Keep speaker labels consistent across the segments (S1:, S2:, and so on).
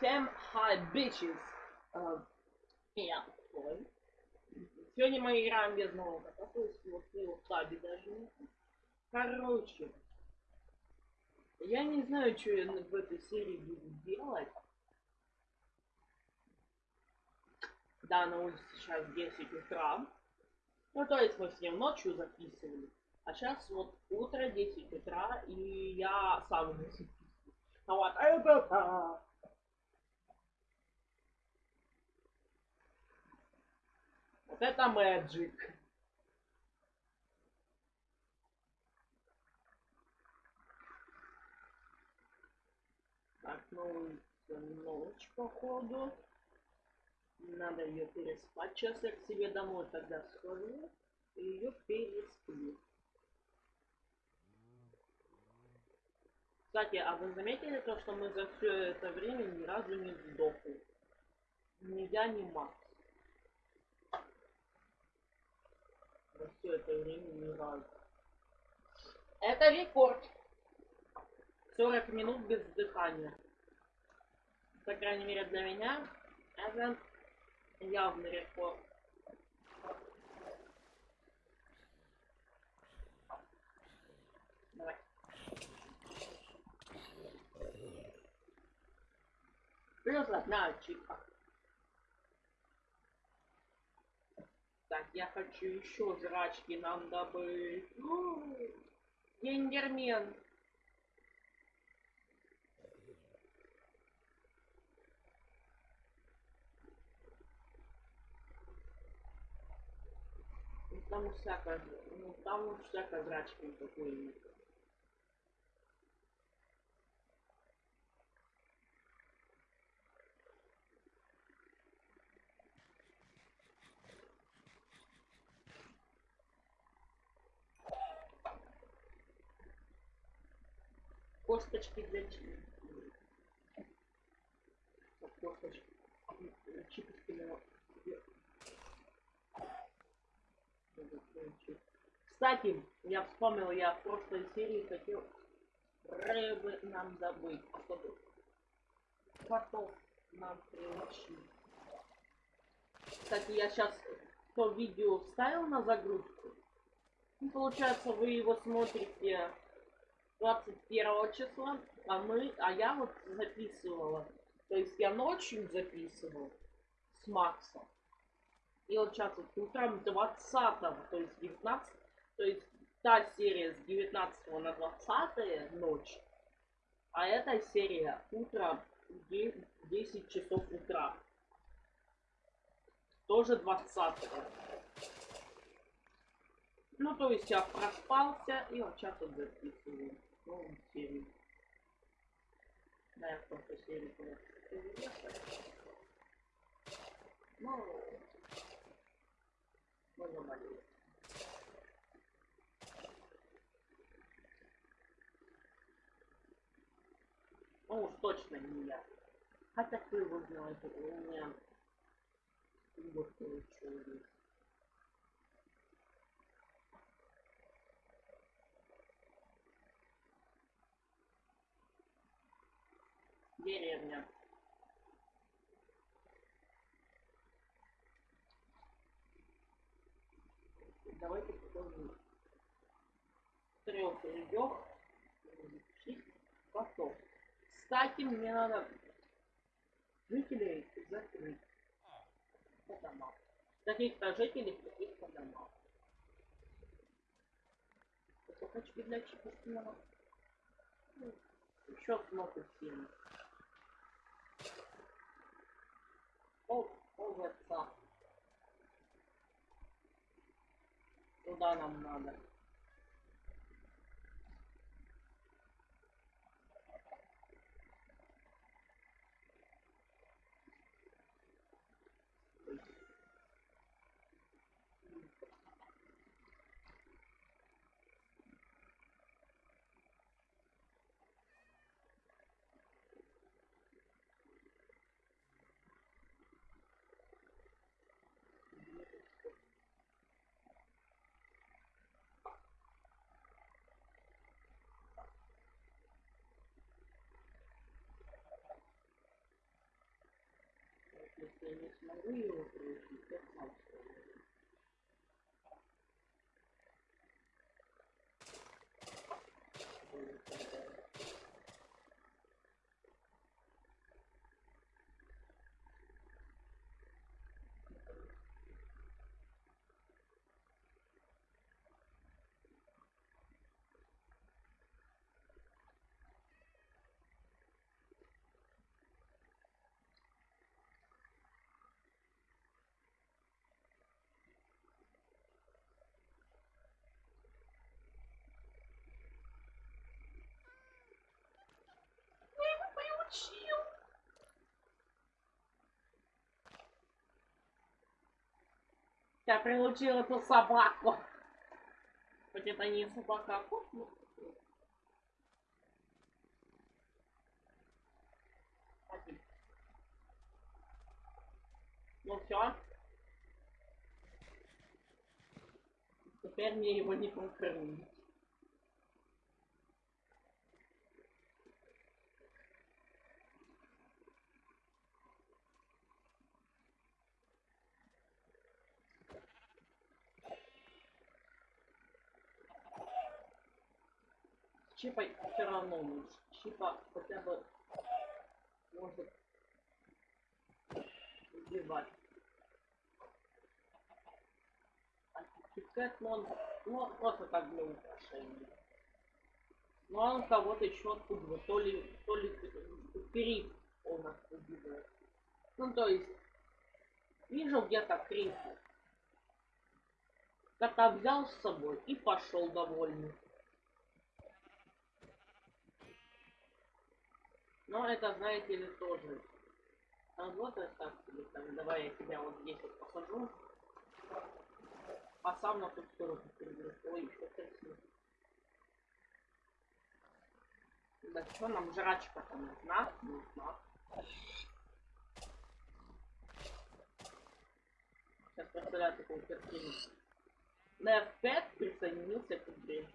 S1: Всем hi bitches. А, Я ой. Сегодня мы играем без нового есть вот его даже нет. Короче, я не знаю, что я в этой серии буду делать. Да, на улице сейчас 10 утра. Ну, то есть мы с ним ночью записывали. А сейчас вот утро, 10 утра, и я сам записываю. А вот это... Вот это мэджик. Так, ну, ночь, походу. Надо ее переспать. Сейчас я к себе домой тогда схожу и ее пересплю. Кстати, а вы заметили то, что мы за все это время ни разу не сдохли? Ни я, ни Макс. За все это время ни разу. Это рекорд. 40 минут без дыхания. По крайней мере для меня это явный рекорд. Давай. Плюс одна ачивка. Так, я хочу еще жрачки нам добыть. Гендермен. Ну, там всякое, ну, там всякое жрачки такое. Косточки для. Косточки. Чипочки для... Кстати, я вспомнил, я в прошлой серии хотел рыбы нам добыть, чтобы котов нам приучить. Кстати, я сейчас то видео вставил на загрузку. Ну, получается, вы его смотрите 21 числа, а мы, а я вот записывала. То есть я ночью записывал с Максом. И вот сейчас вот утром 20 то есть 19 то есть та серия с 19 на 20 ночь, а эта серия утром 10 часов утра. Тоже 20 Ну, то есть я проспался и вот сейчас вот записываю новую серию. Да, я просто серию Ну, можно болеть. Ну уж точно не я. Хотя кто его знает, у меня вот получилось. Деревня. Давайте покажу. Трех рядов, котов. Кстати, мне надо жителей закрыть по домам. Таких-то жителей, таких-то домам. Кусочки для чипустного. Ну, еще много сильно. О, овца. Туда нам надо. Если я не смогу его пройти, то сам Я приучил эту собаку. Хоть это не собака, а кот, но... Ну все. Теперь мне его не покормить. Чипа все равно лучше. Чипа хотя бы может убивать. А Киткат, ну он, ну просто как для украшения. Но он кого-то еще отпугивает. То ли, то ли крик он отпугивает. Ну то есть, вижу где-то крик. Кота взял с собой и пошел довольный. Но это, знаете ли, тоже работает так себе. Там, давай я тебя вот здесь вот посажу. А сам на ту сторону перейду. Ой, что красиво. Да что нам жрачка-то нужна? Нужна. Сейчас представляю такую картину. На F5 присоединился к игре.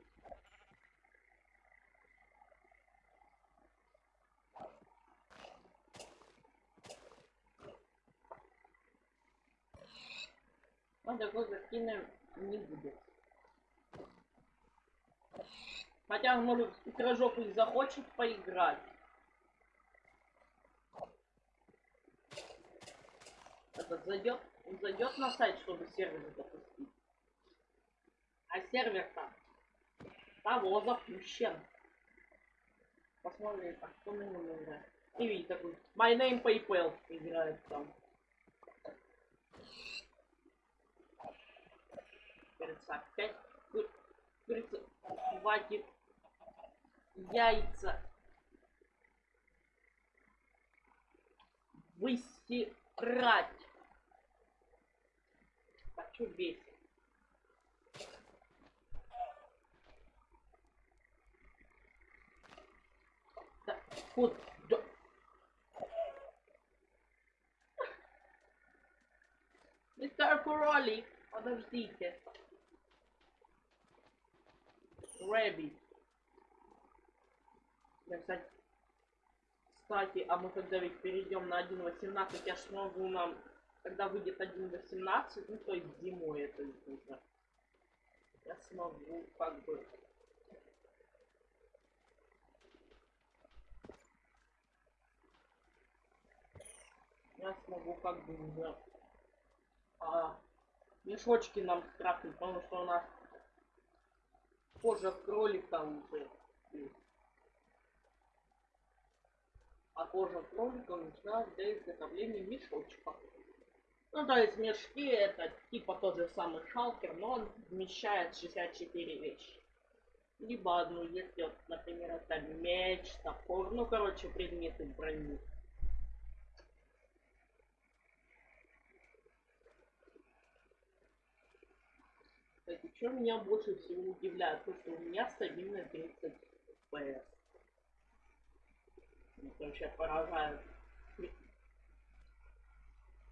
S1: Он такой картины не будет. Хотя, может, пирожок захочет поиграть. Этот зайдет, он зайдет на сайт, чтобы сервер запустить. А сервер там того запущен. Посмотрим, а кто на нем играет. И видите такой, My Name PayPal играет там. Кажется, опять курица хватит яйца выстирать. Хочу бесить. Да, вот, да. Мистер Кролик, подождите. Рэбби. Я, кстати, кстати, а мы когда ведь перейдем на 1.18, я смогу нам, когда выйдет 1.18, ну то есть зимой это нужно, я смогу как бы. Я смогу как бы уже. А, мешочки нам скрафтить, потому что у нас кожа кролика уже есть. А кожа кролика нужна для изготовления мешочка. Ну, то есть мешки это типа тот же самый шалкер, но он вмещает 64 вещи. Либо одну, если, например, это меч, топор, ну, короче, предметы брони. Кстати, что меня больше всего удивляет, то что у меня стабильно 30 FPS. Меня вообще поражает.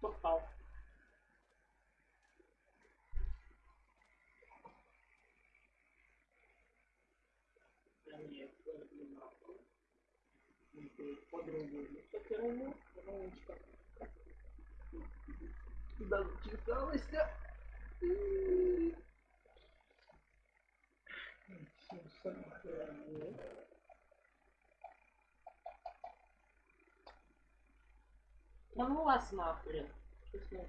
S1: Попал. Координату. По-другому. По-первому, ровничка. Куда зачесалась? Ну вас нахрен. 16.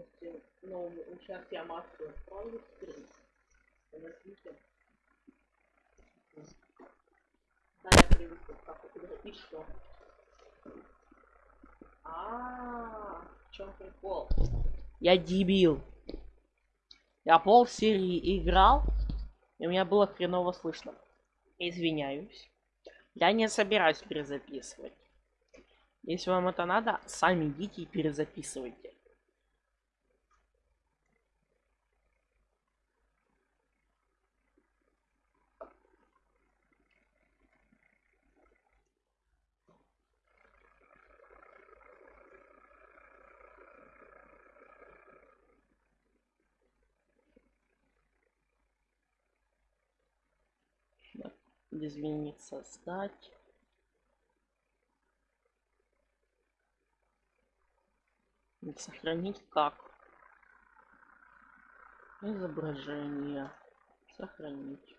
S1: возможности, но сейчас я массу отправлю теперь. Подождите. Да, я привык как это И что? А, -а, -а в чем прикол? Я дебил. Я пол серии играл, и у меня было хреново слышно. Извиняюсь. Я не собираюсь перезаписывать. Если вам это надо, сами идите и перезаписывайте. Изменить создать сохранить как? Изображение. Сохранить.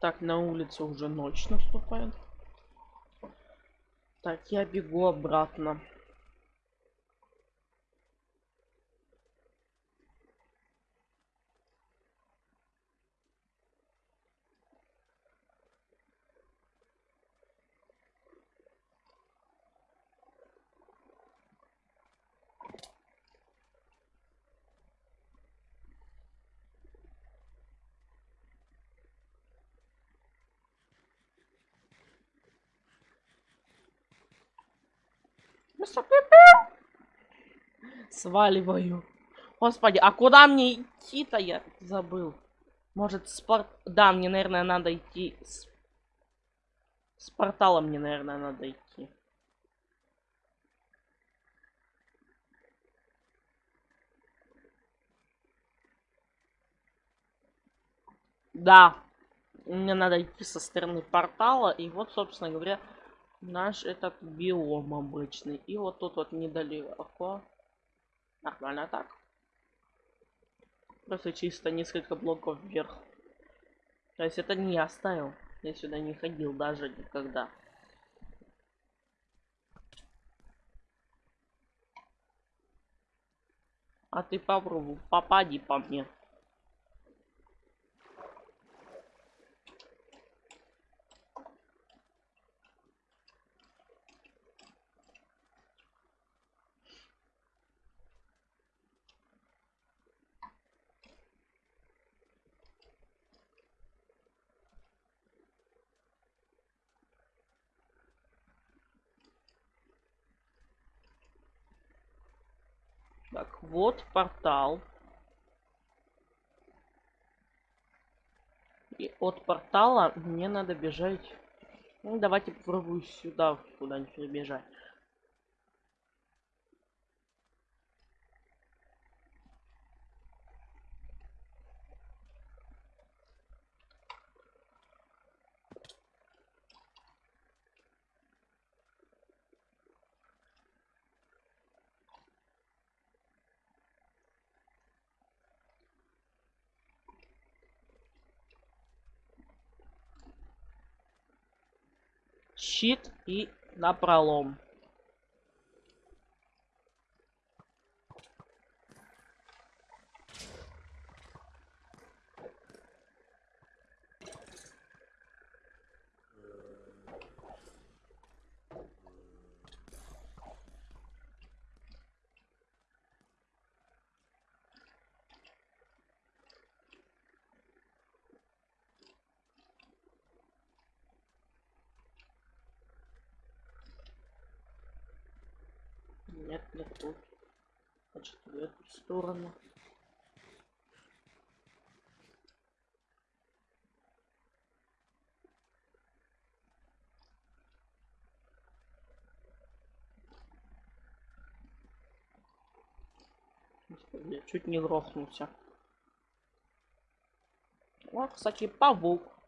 S1: Так на улице уже ночь наступает. Так я бегу обратно Сваливаю. Господи, а куда мне идти-то я забыл? Может, спорт... Да, мне, наверное, надо идти... С, с портала мне, наверное, надо идти. Да. Мне надо идти со стороны портала. И вот, собственно говоря, наш этот биом обычный. И вот тут вот недалеко. Нормально так. Просто чисто несколько блоков вверх. То есть это не я ставил. Я сюда не ходил даже никогда. А ты попробуй, попади по мне. Так, вот портал. И от портала мне надо бежать. Ну, давайте попробую сюда куда-нибудь бежать. Щит и на Нет, не тут. Значит, в эту сторону. Чуть не грохнулся. О, кстати, павук.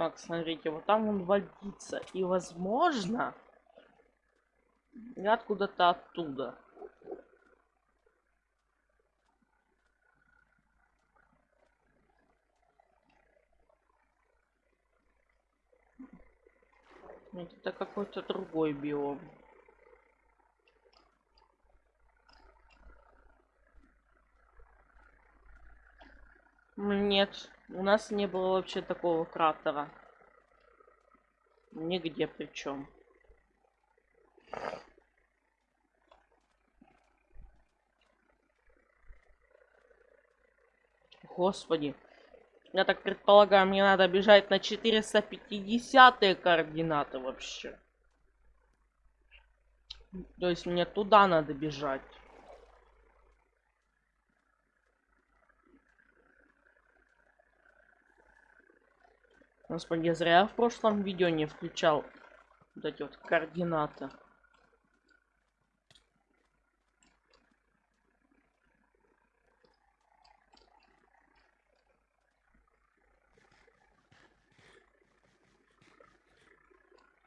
S1: Так, смотрите, вот там он водится. И возможно, я откуда-то оттуда. Нет, это какой-то другой биом. Нет, у нас не было вообще такого кратера. Нигде причем. Господи. Я так предполагаю, мне надо бежать на 450 координаты вообще. То есть мне туда надо бежать. Господи, зря я в прошлом видео не включал вот эти вот координаты.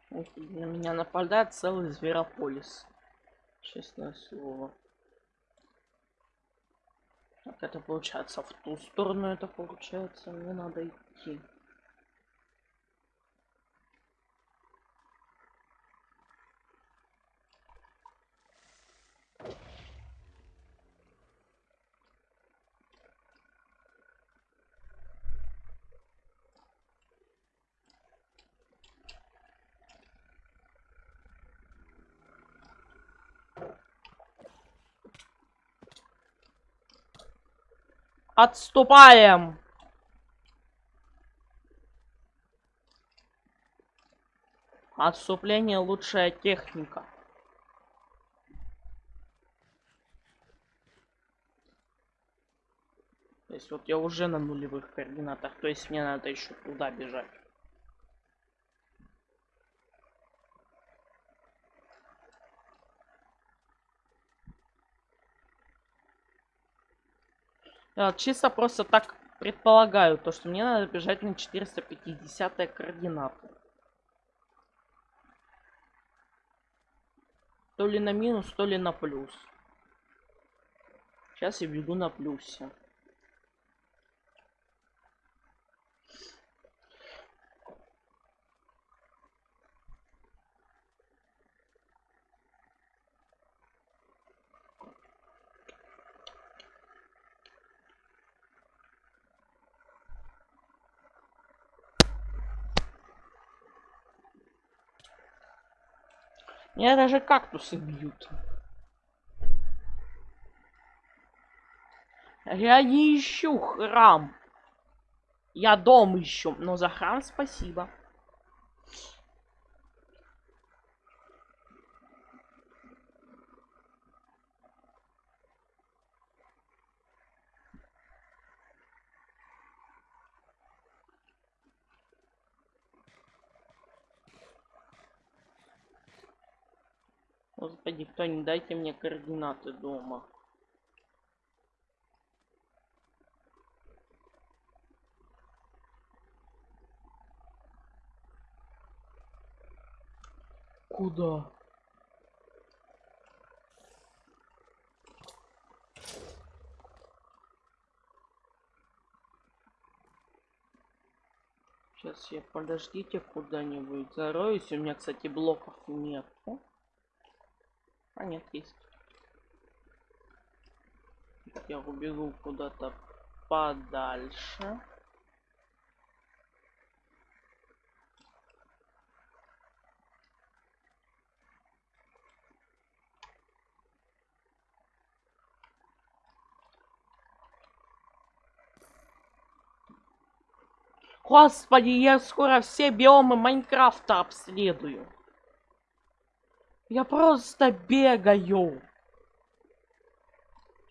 S1: На меня нападает целый зверополис. Честное слово. Так это получается в ту сторону это получается. Мне надо идти. Отступаем! Отступление лучшая техника. То есть вот я уже на нулевых координатах, то есть мне надо еще туда бежать. Я чисто просто так предполагаю, то, что мне надо бежать на 450 координаты. То ли на минус, то ли на плюс. Сейчас я бегу на плюсе. Меня даже кактусы бьют. Я не ищу храм. Я дом ищу, но за храм спасибо. Господи, кто не дайте мне координаты дома. Куда? Сейчас я подождите куда-нибудь зароюсь. У меня, кстати, блоков нет. А нет, есть. Я убегу куда-то подальше. Господи, я скоро все биомы Майнкрафта обследую. Я просто бегаю.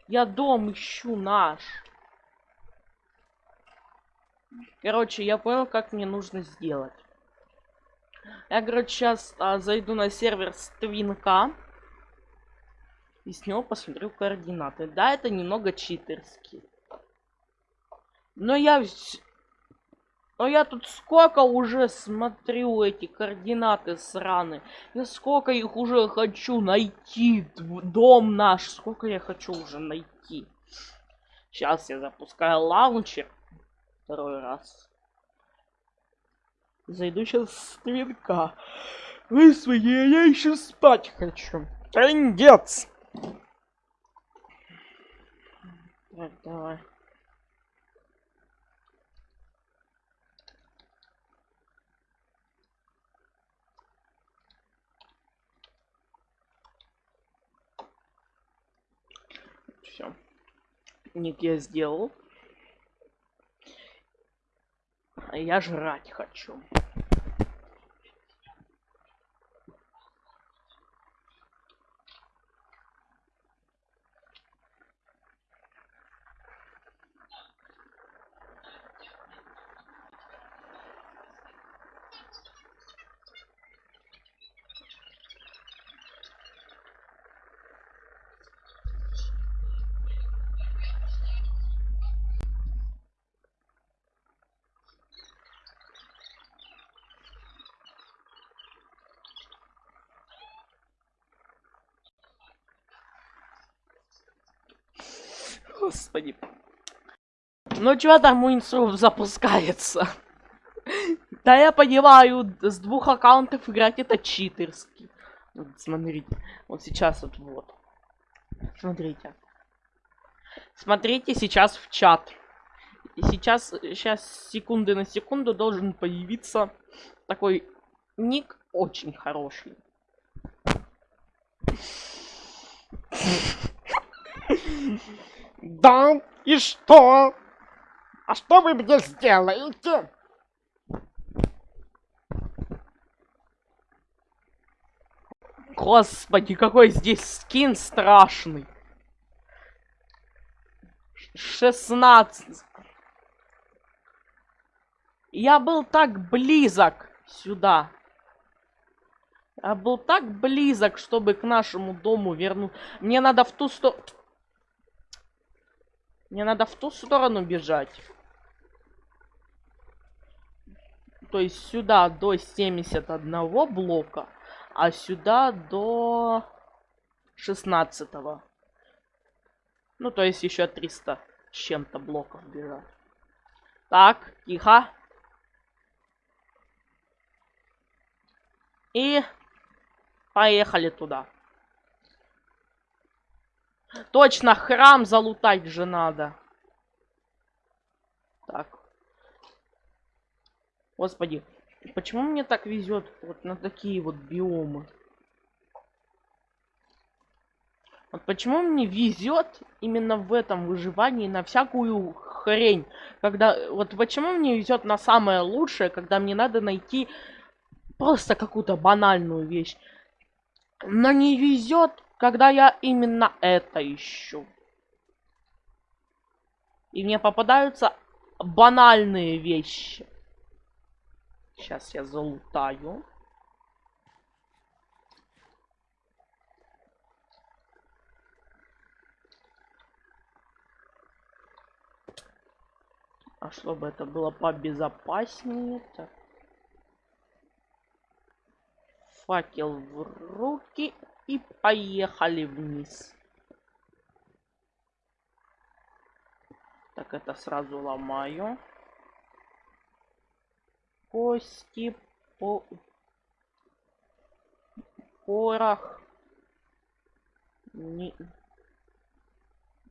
S1: Я дом ищу наш. Короче, я понял, как мне нужно сделать. Я, короче, сейчас а, зайду на сервер Твинка. И с него посмотрю координаты. Да, это немного читерский. Но я... Но я тут сколько уже смотрю эти координаты сраны. Я сколько их уже хочу найти. Дом наш. Сколько я хочу уже найти. Сейчас я запускаю лаунчер. Второй раз. Зайду сейчас с твинка. Вы свои, я еще спать хочу. Трындец! Так, давай. Все. Ник я сделал. Я жрать хочу. Господи. Ну чё там Уинсров запускается? Да я понимаю, с двух аккаунтов играть это читерски. Вот, смотрите, вот сейчас вот вот. Смотрите. Смотрите сейчас в чат. И сейчас, сейчас секунды на секунду должен появиться такой ник очень хороший.
S2: Да, и что? А что вы мне сделаете?
S1: Господи, какой здесь скин страшный. 16. Я был так близок сюда. Я был так близок, чтобы к нашему дому вернуть. Мне надо в ту сторону... Мне надо в ту сторону бежать. То есть сюда до 71 блока, а сюда до 16. -го. Ну, то есть еще 300 с чем-то блоков бежать. Так, тихо. И поехали туда. Точно, храм залутать же надо. Так. Господи, почему мне так везет вот на такие вот биомы? Вот почему мне везет именно в этом выживании на всякую хрень. Когда... Вот почему мне везет на самое лучшее, когда мне надо найти просто какую-то банальную вещь. Но не везет когда я именно это ищу. И мне попадаются банальные вещи. Сейчас я залутаю. А чтобы это было побезопаснее. Так. Факел в руки. И поехали вниз. Так, это сразу ломаю. Кости по... Порох. Ни...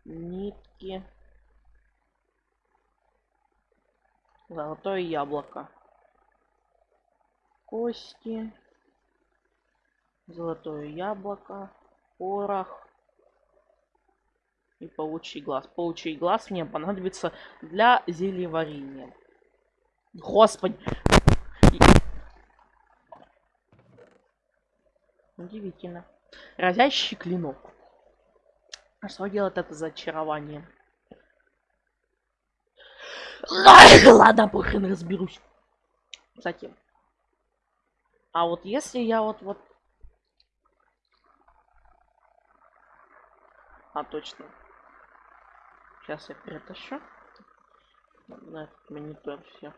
S1: Нитки. Золотое яблоко. Кости золотое яблоко, порох и паучий глаз. Паучий глаз мне понадобится для зельеварения. Господи! Удивительно. Разящий клинок. А что делает это зачарование? Ладно, похрен разберусь. Затем. А вот если я вот вот... А, точно. Сейчас я перетащу. На этот монитор все.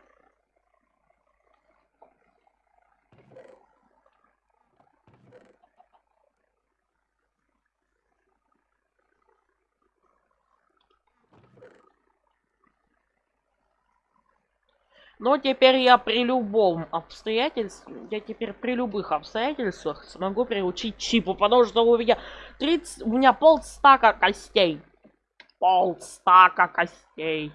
S1: Но теперь я при любом обстоятельстве, я теперь при любых обстоятельствах смогу приучить чипу, потому что у меня 30, у меня полстака костей. Полстака костей.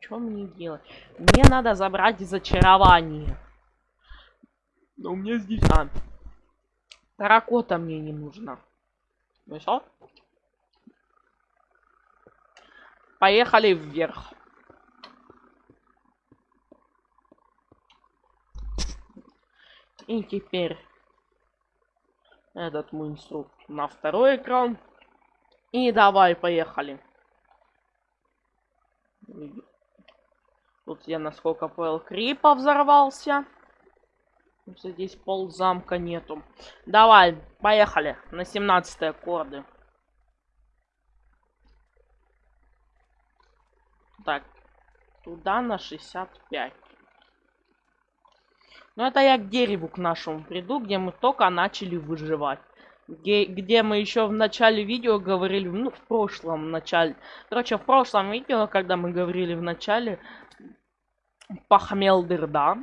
S1: Что мне делать? Мне надо забрать зачарование. Но у меня здесь... А, Таракота мне не нужно. Ну что? Поехали вверх. И теперь этот мунстру на второй экран. И давай, поехали. Тут я, насколько понял, крипа взорвался. Здесь пол замка нету. Давай, поехали. На 17 аккорды. Так. Туда на 65. Ну, это я к дереву к нашему приду, где мы только начали выживать. Где, где мы еще в начале видео говорили, ну, в прошлом начале. Короче, в прошлом видео, когда мы говорили в начале, Пахмелдырда,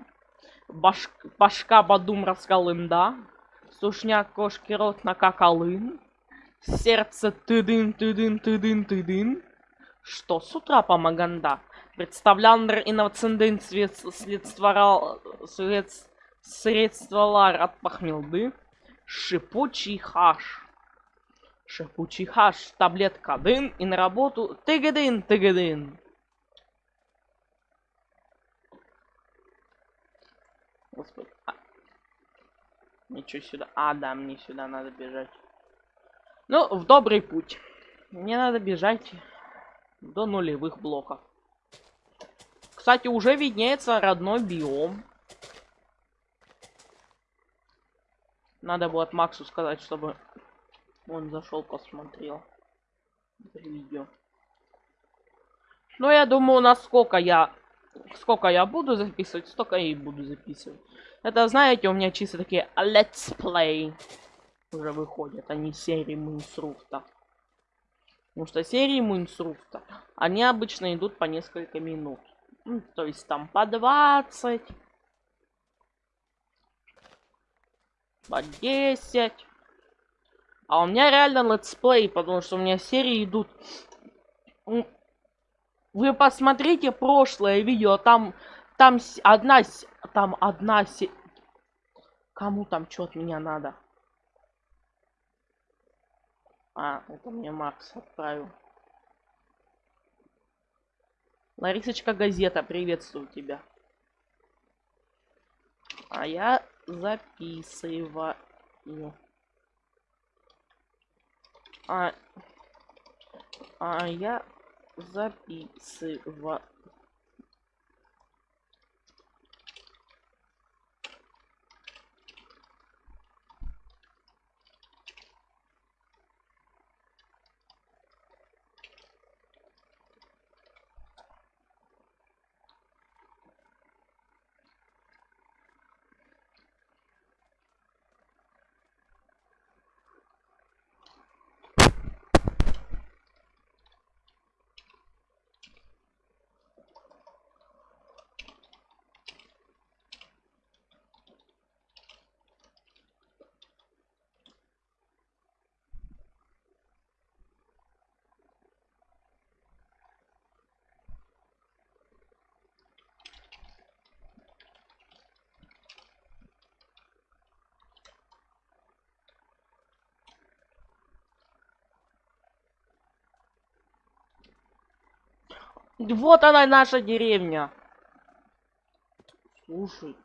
S1: Баш... Башка Бадум раскалында. Сушняк кошки рот на какалын. Сердце тыдын, тыдын, тыдын, тыдын. Что с утра помаганда? Представляндр инноваценден свет следствовал свет средствовал от похмелды. Шипучий хаш. Шипучий хаш, таблетка дын и на работу тыгадын, тыгадын. Господи. А. Ничего сюда. А, да, мне сюда надо бежать. Ну, в добрый путь. Мне надо бежать до нулевых блоков. Кстати, уже виднеется родной биом. Надо будет Максу сказать, чтобы он зашел, посмотрел видео. Но я думаю, насколько я сколько я буду записывать, столько и буду записывать. Это, знаете, у меня чисто такие let's play уже выходят, а не серии Мунсруфта. Потому что серии Мунсруфта, они обычно идут по несколько минут. Ну, то есть там по 20, по 10. А у меня реально летсплей, потому что у меня серии идут вы посмотрите прошлое видео, там, там одна, там одна, кому там что от меня надо? А, это мне Макс отправил. Ларисочка Газета, приветствую тебя. А я записываю. А, а я записывать Вот она, наша деревня. Слушай.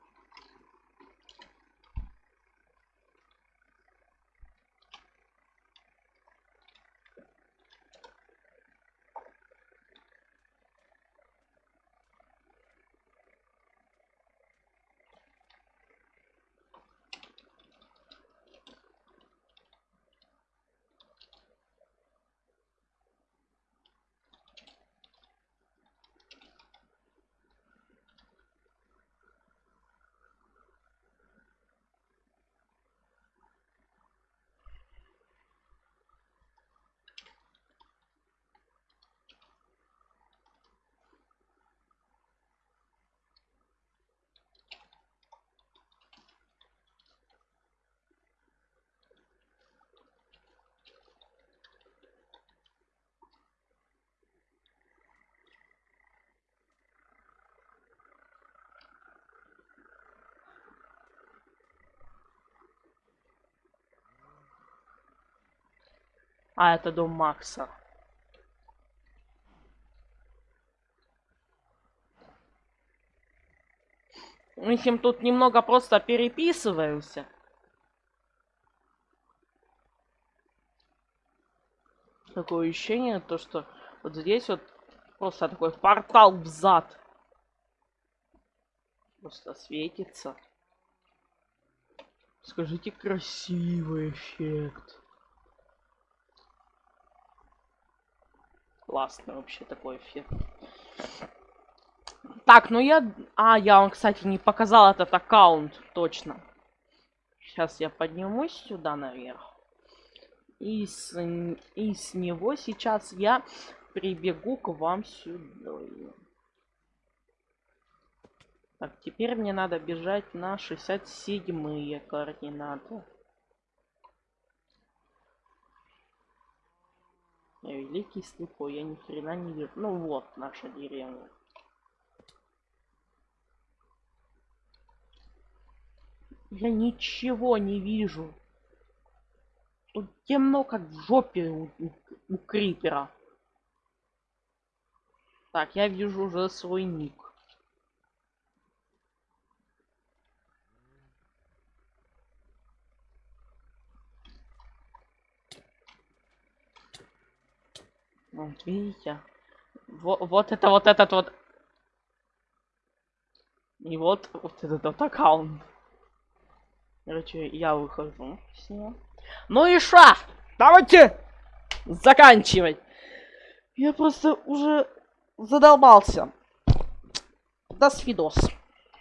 S1: А, это дом Макса. Мы с ним тут немного просто переписываемся. Такое ощущение, то что вот здесь вот просто такой портал в зад. Просто светится. Скажите, красивый эффект. Классный вообще такой эффект. Так, ну я... А, я вам, кстати, не показал этот аккаунт, точно. Сейчас я поднимусь сюда наверх. И с, и с него сейчас я прибегу к вам сюда. Так, теперь мне надо бежать на 67-е координаты. Я великий слепой, я ни хрена не вижу. Ну вот наша деревня. Я ничего не вижу. Тут темно, как в жопе у, у, у крипера. Так, я вижу уже свой ник. Вот видите? Вот, вот это вот этот вот. И вот, вот этот вот аккаунт. Короче, я выхожу с него. Ну и ша! Давайте заканчивать. Я просто уже задолбался. До свидос.